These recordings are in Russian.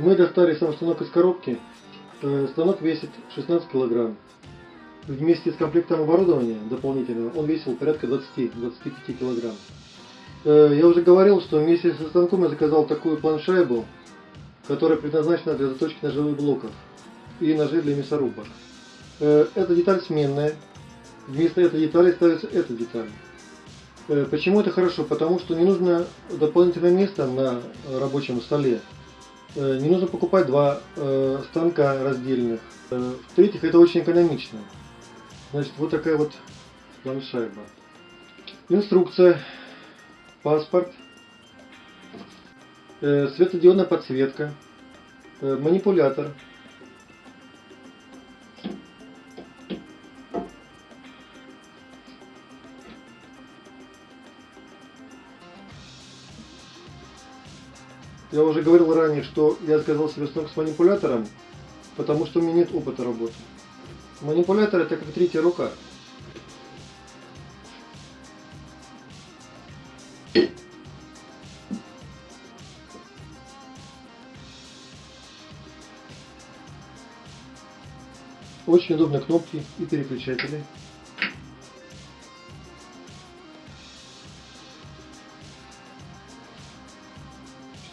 Мы достали сам станок из коробки. Э, Станок весит 16 килограмм. Вместе с комплектом оборудования дополнительного он весил порядка 20-25 килограмм. Э, Я уже говорил, что вместе со станком я заказал такую планшайбу, которая предназначена для заточки ножевых блоков и ножей для мясорубок. Э, Эта деталь сменная. Вместо этой детали ставится эта деталь. Почему это хорошо? Потому что не нужно дополнительное место на рабочем столе. Э, Не нужно покупать два э, станка раздельных. Э, В-третьих, это очень экономично. Значит, вот такая вот планшайба. Инструкция, паспорт, э, светодиодная подсветка, э, манипулятор. Я уже говорил ранее, что я заказал себе станок с манипулятором, потому что у меня нет опыта работы. Манипулятор это как третья рука. Очень удобные кнопки и переключатели.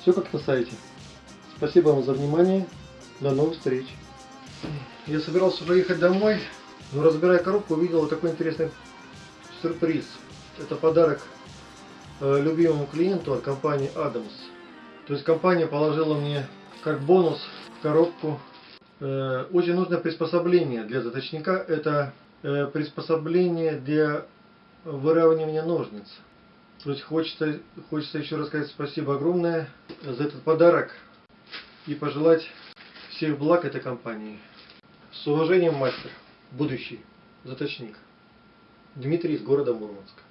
Все как на сайте. Спасибо вам за внимание. До новых встреч. Я собирался уже ехать домой, но разбирая коробку, увидел вот такой интересный сюрприз. Это подарок э, любимому клиенту от компании Adams. То есть компания положила мне как бонус в коробку э, очень нужное приспособление для заточника. Это э, приспособление для выравнивания ножниц. То есть хочется, хочется еще раз сказать спасибо огромное за этот подарок и пожелать всех благ этой компании. С уважением, мастер, будущий заточник. Дмитрий из города Мурманска.